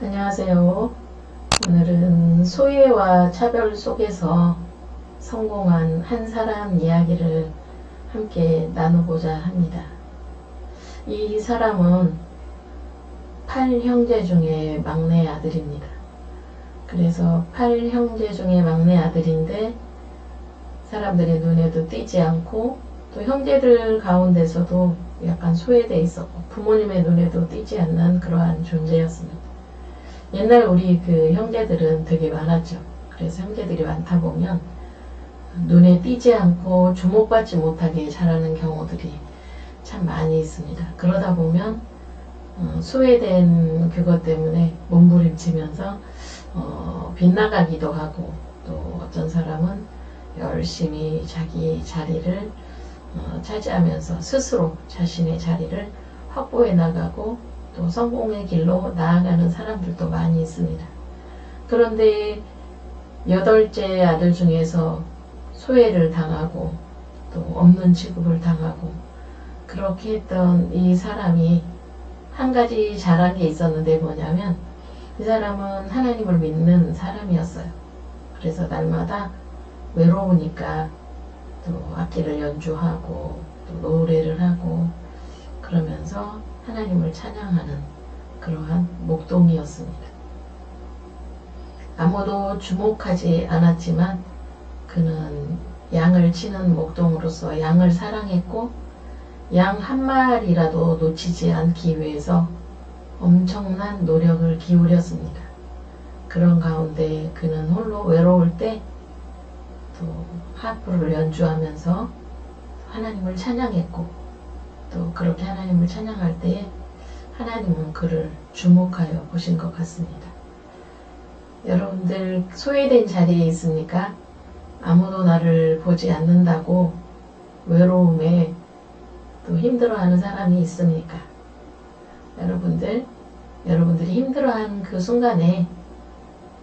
안녕하세요. 오늘은 소외와 차별 속에서 성공한 한 사람 이야기를 함께 나누고자 합니다. 이 사람은 팔 형제 중에 막내 아들입니다. 그래서 팔 형제 중에 막내 아들인데 사람들의 눈에도 띄지 않고 또 형제들 가운데서도 약간 소외되어 있었고 부모님의 눈에도 띄지 않는 그러한 존재였습니다. 옛날 우리 그 형제들은 되게 많았죠. 그래서 형제들이 많다 보면 눈에 띄지 않고 주목받지 못하게 자라는 경우들이 참 많이 있습니다. 그러다 보면 어, 소외된 그것 때문에 몸부림치면서 어, 빗나가기도 하고 또 어떤 사람은 열심히 자기 자리를 어, 차지하면서 스스로 자신의 자리를 확보해 나가고 또 성공의 길로 나아가는 사람들도 많이 있습니다. 그런데 여덟째 아들 중에서 소외를 당하고 또 없는 취급을 당하고 그렇게 했던 이 사람이 한 가지 잘한 게 있었는데 뭐냐면 이 사람은 하나님을 믿는 사람이었어요. 그래서 날마다 외로우니까 또 악기를 연주하고 또 노래를 하고 그러면서 하나님을 찬양하는 그러한 목동이었습니다. 아무도 주목하지 않았지만 그는 양을 치는 목동으로서 양을 사랑했고 양 한 마리라도 놓치지 않기 위해서 엄청난 노력을 기울였습니다. 그런 가운데 그는 홀로 외로울 때 또 하프를 연주하면서 하나님을 찬양했고 또 그렇게 하나님을 찬양할 때에 하나님은 그를 주목하여 보신 것 같습니다. 여러분들 소외된 자리에 있습니까? 아무도 나를 보지 않는다고 외로움에 또 힘들어하는 사람이 있습니까? 여러분들, 여러분들이 힘들어하는 그 순간에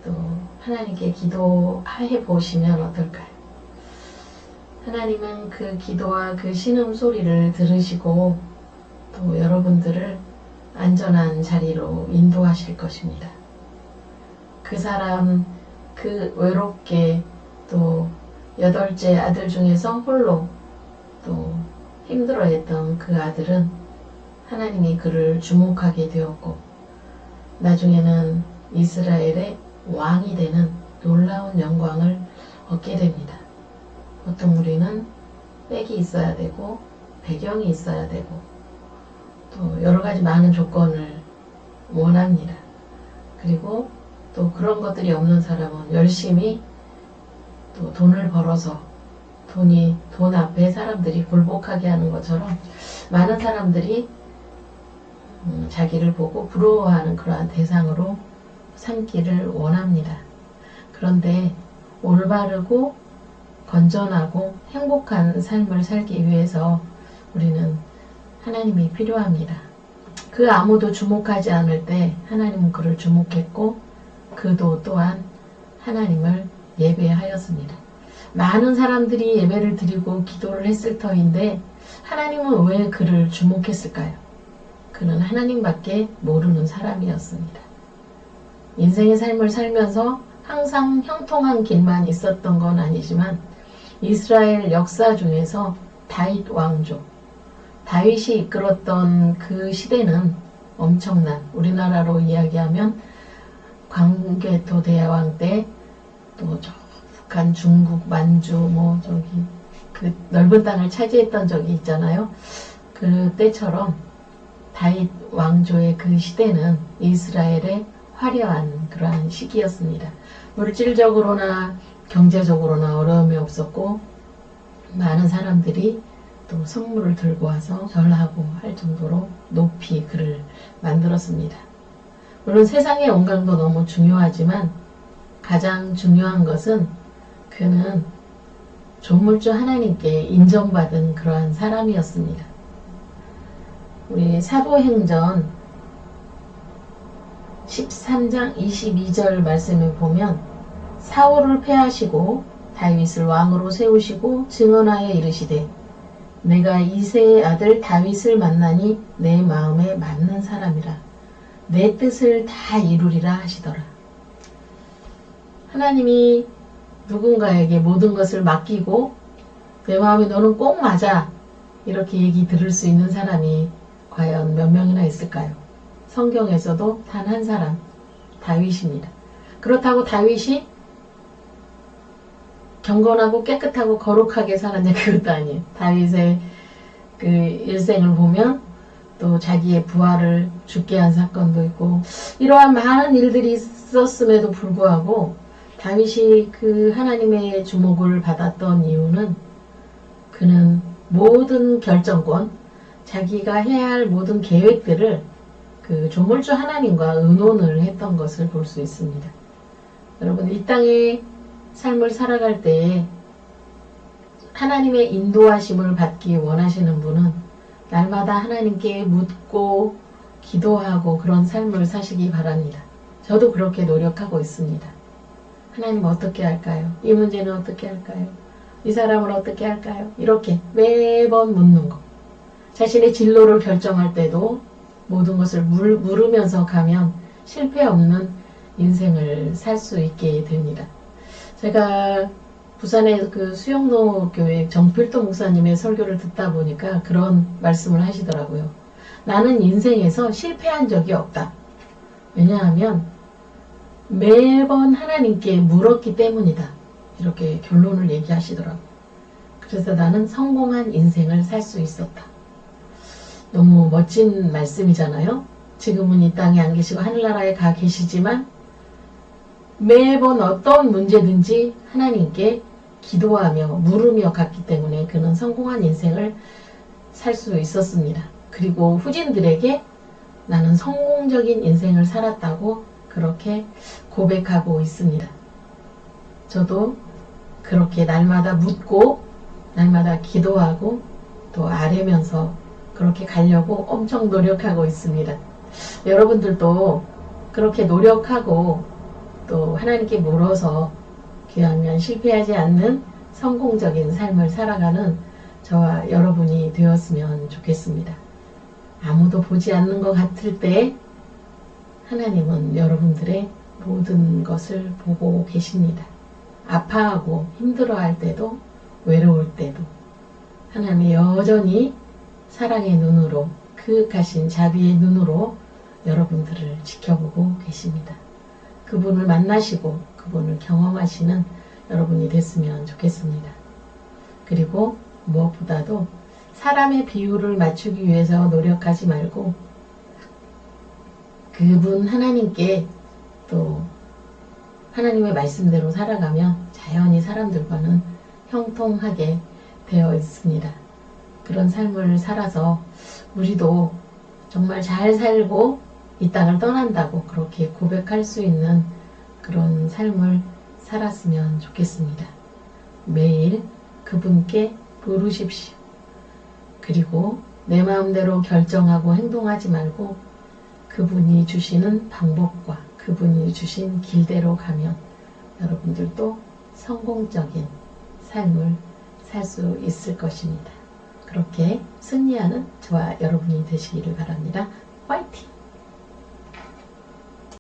또 하나님께 기도해 보시면 어떨까요? 하나님은 그 기도와 그 신음 소리를 들으시고 또 여러분들을 안전한 자리로 인도하실 것입니다. 그 사람 그 외롭게 또 여덟째 아들 중에서 홀로 또 힘들어했던 그 아들은 하나님이 그를 주목하게 되었고 나중에는 이스라엘의 왕이 되는 놀라운 영광을 얻게 됩니다. 보통 우리는 백이 있어야 되고 배경이 있어야 되고 또 여러 가지 많은 조건을 원합니다. 그리고 또 그런 것들이 없는 사람은 열심히 또 돈을 벌어서 돈이 돈 앞에 사람들이 굴복하게 하는 것처럼 많은 사람들이 음, 자기를 보고 부러워하는 그러한 대상으로 삼기를 원합니다. 그런데 올바르고 건전하고 행복한 삶을 살기 위해서 우리는 하나님이 필요합니다. 그 아무도 주목하지 않을 때 하나님은 그를 주목했고 그도 또한 하나님을 예배하였습니다. 많은 사람들이 예배를 드리고 기도를 했을 터인데 하나님은 왜 그를 주목했을까요? 그는 하나님밖에 모르는 사람이었습니다. 인생의 삶을 살면서 항상 형통한 길만 있었던 건 아니지만 이스라엘 역사 중에서 다윗 왕조, 다윗이 이끌었던 그 시대는 엄청난 우리나라로 이야기하면 광개토 대왕 때또 북한, 중국, 만주 뭐 저기 그 넓은 땅을 차지했던 적이 있잖아요. 그때처럼 다윗 왕조의 그 시대는 이스라엘의 화려한 그러한 시기였습니다. 물질적으로나 경제적으로나 어려움이 없었고 많은 사람들이 또 선물을 들고 와서 절하고 할 정도로 높이 그를 만들었습니다. 물론 세상의 영광도 너무 중요하지만 가장 중요한 것은 그는 조물주 하나님께 인정받은 그러한 사람이었습니다. 우리 사도행전 13장 22절 말씀을 보면 사울을 패하시고 다윗을 왕으로 세우시고 증언하여 이르시되 내가 이세의 아들 다윗을 만나니 내 마음에 맞는 사람이라 내 뜻을 다 이루리라 하시더라. 하나님이 누군가에게 모든 것을 맡기고 내 마음에 너는 꼭 맞아 이렇게 얘기 들을 수 있는 사람이 과연 몇 명이나 있을까요? 성경에서도 단 한 사람 다윗입니다. 그렇다고 다윗이 경건하고 깨끗하고 거룩하게 살았냐 그것도 아니에요. 다윗의 그 일생을 보면 또 자기의 부하를 죽게 한 사건도 있고 이러한 많은 일들이 있었음에도 불구하고 다윗이 그 하나님의 주목을 받았던 이유는 그는 모든 결정권, 자기가 해야 할 모든 계획들을 그 조물주 하나님과 의논을 했던 것을 볼 수 있습니다. 여러분 이 땅의 삶을 살아갈 때에 하나님의 인도하심을 받기 원하시는 분은 날마다 하나님께 묻고 기도하고 그런 삶을 사시기 바랍니다. 저도 그렇게 노력하고 있습니다. 하나님 어떻게 할까요? 이 문제는 어떻게 할까요? 이 사람을 어떻게 할까요? 이렇게 매번 묻는 것. 자신의 진로를 결정할 때도 모든 것을 물, 물으면서 가면 실패 없는 인생을 살 수 있게 됩니다. 제가 부산의 그 수영로 교회 정필도 목사님의 설교를 듣다 보니까 그런 말씀을 하시더라고요. 나는 인생에서 실패한 적이 없다. 왜냐하면 매번 하나님께 물었기 때문이다. 이렇게 결론을 얘기하시더라고요. 그래서 나는 성공한 인생을 살 수 있었다. 너무 멋진 말씀이잖아요. 지금은 이 땅에 안 계시고 하늘나라에 가 계시지만 매번 어떤 문제든지 하나님께 기도하며 물으며 갔기 때문에 그는 성공한 인생을 살 수 있었습니다. 그리고 후진들에게 나는 성공적인 인생을 살았다고 그렇게 고백하고 있습니다. 저도 그렇게 날마다 묻고 날마다 기도하고 또 아뢰면서 그렇게 가려고 엄청 노력하고 있습니다. 여러분들도 그렇게 노력하고 또 하나님께 물어서 귀하면 실패하지 않는 성공적인 삶을 살아가는 저와 여러분이 되었으면 좋겠습니다. 아무도 보지 않는 것 같을 때 하나님은 여러분들의 모든 것을 보고 계십니다. 아파하고 힘들어할 때도 외로울 때도 하나님이 여전히 사랑의 눈으로 그윽하신 자비의 눈으로 여러분들을 지켜보고 계십니다. 그분을 만나시고 그분을 경험하시는 여러분이 됐으면 좋겠습니다. 그리고 무엇보다도 사람의 비율을 맞추기 위해서 노력하지 말고 그분 하나님께 또 하나님의 말씀대로 살아가면 자연히 사람들과는 형통하게 되어 있습니다. 그런 삶을 살아서 우리도 정말 잘 살고 이 땅을 떠난다고 그렇게 고백할 수 있는 그런 삶을 살았으면 좋겠습니다. 매일 그분께 부르십시오. 그리고 내 마음대로 결정하고 행동하지 말고 그분이 주시는 방법과 그분이 주신 길대로 가면 여러분들도 성공적인 삶을 살 수 있을 것입니다. 그렇게 승리하는 저와 여러분이 되시기를 바랍니다. 화이팅!